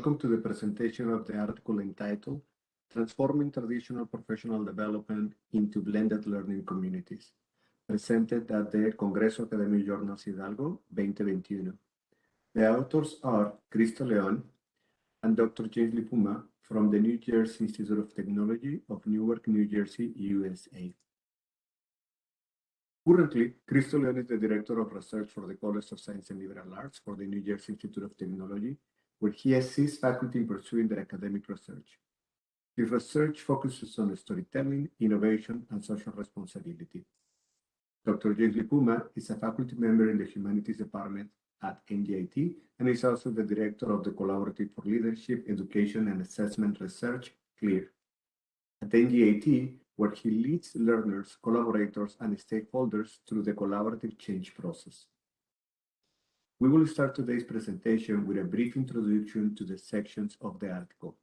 Welcome to the presentation of the article entitled Transforming Traditional Professional Development into Blended Learning Communities, presented at the Congreso Academia Journals Hidalgo 2021. The authors are Cristo Leon and Dr. James Lipuma from the New Jersey Institute of Technology of Newark, New Jersey, USA. Currently, Cristo Leon is the Director of Research for the College of Science and Liberal Arts for the New Jersey Institute of Technology, where he assists faculty in pursuing their academic research. His research focuses on storytelling, innovation, and social responsibility. Dr. James Lipuma is a faculty member in the Humanities Department at NJIT and is also the Director of the Collaborative for Leadership, Education, and Assessment Research, CLEAR. At NJIT, where he leads learners, collaborators, and stakeholders through the collaborative change process. We will start today's presentation with a brief introduction to the sections of the article.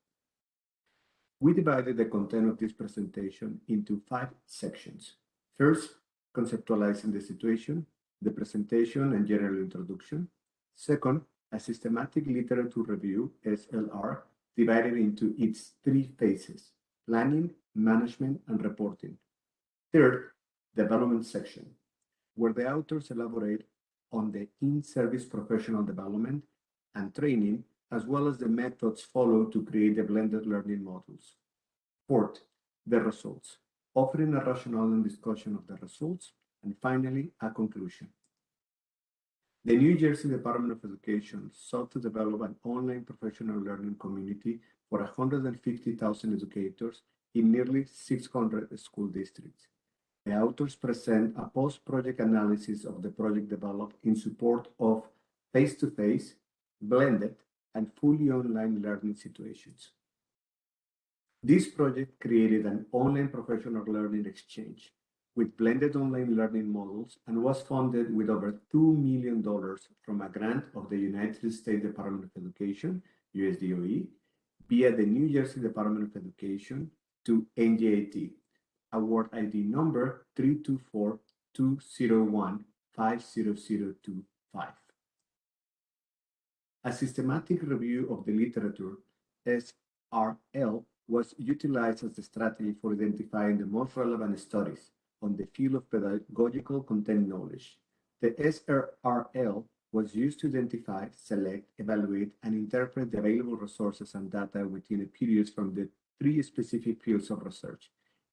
We divided the content of this presentation into five sections. First, conceptualizing the situation, the presentation and general introduction. Second, a systematic literature review, SLR, divided into its three phases, planning, management, and reporting. Third, development section, where the authors elaborate on the in-service professional development and training, as well as the methods followed to create the blended learning models. Fourth, the results, offering a rationale and discussion of the results, and finally, a conclusion. The New Jersey Department of Education sought to develop an online professional learning community for 150,000 educators in nearly 600 school districts. The authors present a post-project analysis of the project developed in support of face-to-face, blended, and fully online learning situations. This project created an online professional learning exchange with blended online learning models and was funded with over $2 million from a grant of the United States Department of Education, USDOE, via the New Jersey Department of Education to NJIT, award ID number 324-201-50025. A systematic review of the literature, SRL, was utilized as the strategy for identifying the most relevant studies on the field of pedagogical content knowledge. The SRL was used to identify, select, evaluate, and interpret the available resources and data within a period from the three specific fields of research,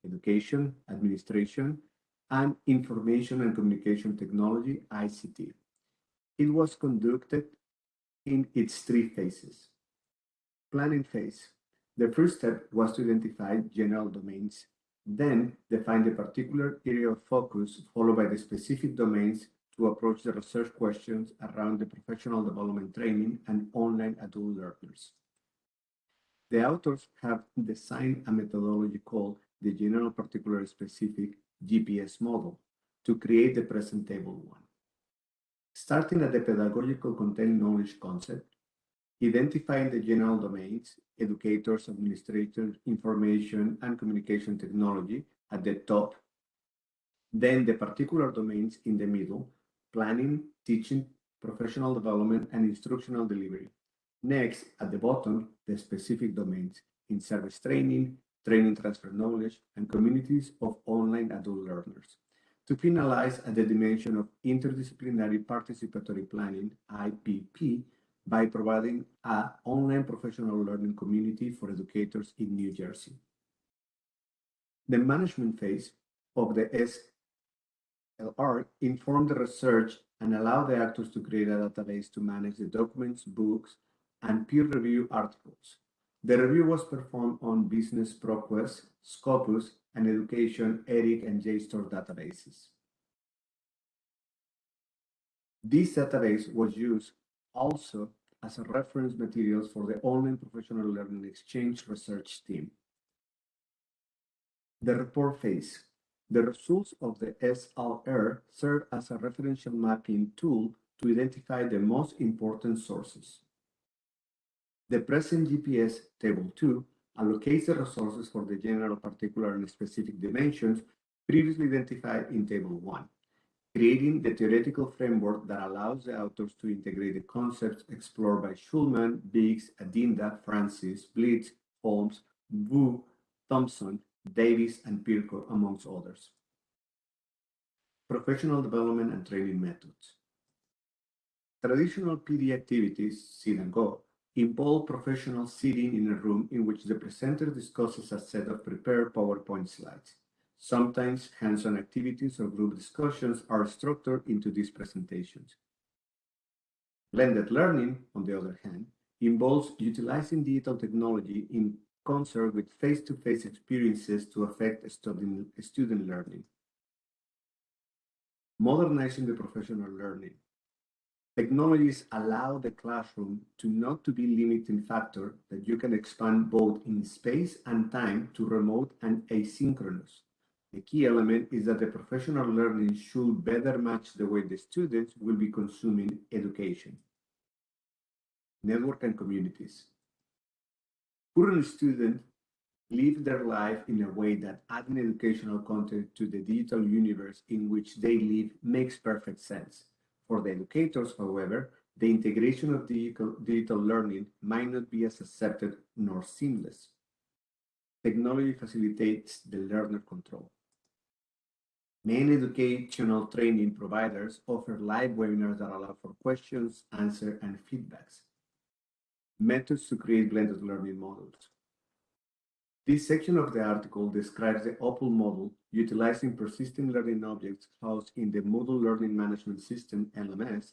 education, administration, and information and communication technology, ICT. It was conducted in its three phases. Planning phase. The first step was to identify general domains, then define the particular area of focus, followed by the specific domains to approach the research questions around the professional development training and online adult learners. The authors have designed a methodology called the General Particular Specific GPS model to create the present table one. Starting at the pedagogical content knowledge concept, identifying the general domains, educators, administrators, information, and communication technology at the top, then the particular domains in the middle, planning, teaching, professional development, and instructional delivery. Next, at the bottom, the specific domains in service training, training transfer knowledge, and communities of online adult learners. To finalize at the dimension of interdisciplinary participatory planning, IPP, by providing an online professional learning community for educators in New Jersey. The management phase of the SLR informed the research and allowed the actors to create a database to manage the documents, books, and peer review articles. The review was performed on Business ProQuest, Scopus, and Education, ERIC, and JSTOR databases. This database was used also as a reference materials for the online professional learning exchange research team. The report phase. The results of the SLR serve as a referential mapping tool to identify the most important sources. The present GPS Table 2 allocates the resources for the general, particular, and specific dimensions previously identified in Table 1. creating the theoretical framework that allows the authors to integrate the concepts explored by Shulman, Biggs, Adinda, Francis, Blitz, Holmes, Wu, Thompson, Davis, and Pirco, amongst others. Professional development and training methods. Traditional PD activities, sit and go, involve professionals sitting in a room in which the presenter discusses a set of prepared PowerPoint slides. Sometimes hands-on activities or group discussions are structured into these presentations. Blended learning, on the other hand, involves utilizing digital technology in concert with face-to-face -face experiences to affect student, student learning. Modernizing the professional learning. Technologies allow the classroom to not to be limiting factor that you can expand both in space and time to remote and asynchronous. The key element is that the professional learning should better match the way the students will be consuming education. Network and communities. Current students live their life in a way that adding educational content to the digital universe in which they live makes perfect sense. For the educators, however, the integration of digital, digital learning might not be as accepted nor seamless. Technology facilitates the learner control. Main educational training providers offer live webinars that allow for questions, answers, and feedbacks methods to create blended learning models. This section of the article describes the OPL model utilizing persistent learning objects housed in the Moodle Learning Management System, LMS,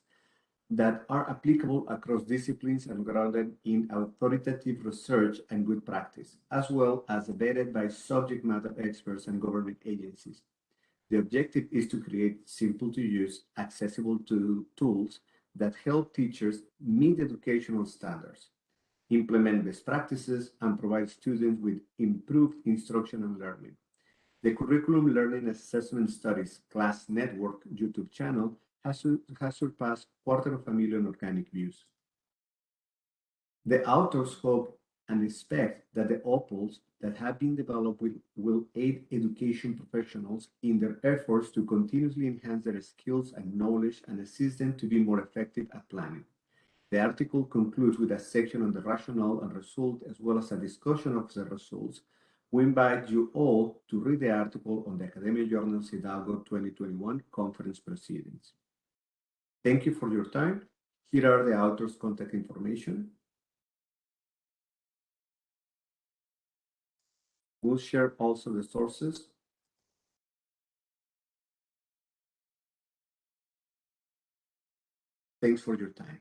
that are applicable across disciplines and grounded in authoritative research and good practice, as well as vetted by subject matter experts and government agencies. The objective is to create simple to use, accessible to tools that help teachers meet educational standards, implement best practices, and provide students with improved instruction and learning. The Curriculum Learning Assessment Studies Class Network YouTube channel has, surpassed quarter of a million organic views. The authors hope and expect that the OPALs that have been developed will, will aid education professionals in their efforts to continuously enhance their skills and knowledge and assist them to be more effective at planning. The article concludes with a section on the rationale and result as well as a discussion of the results. We invite you all to read the article on the Academia Journals Hidalgo 2021 conference proceedings. Thank you for your time. Here are the author's contact information. We'll share also the sources. Thanks for your time.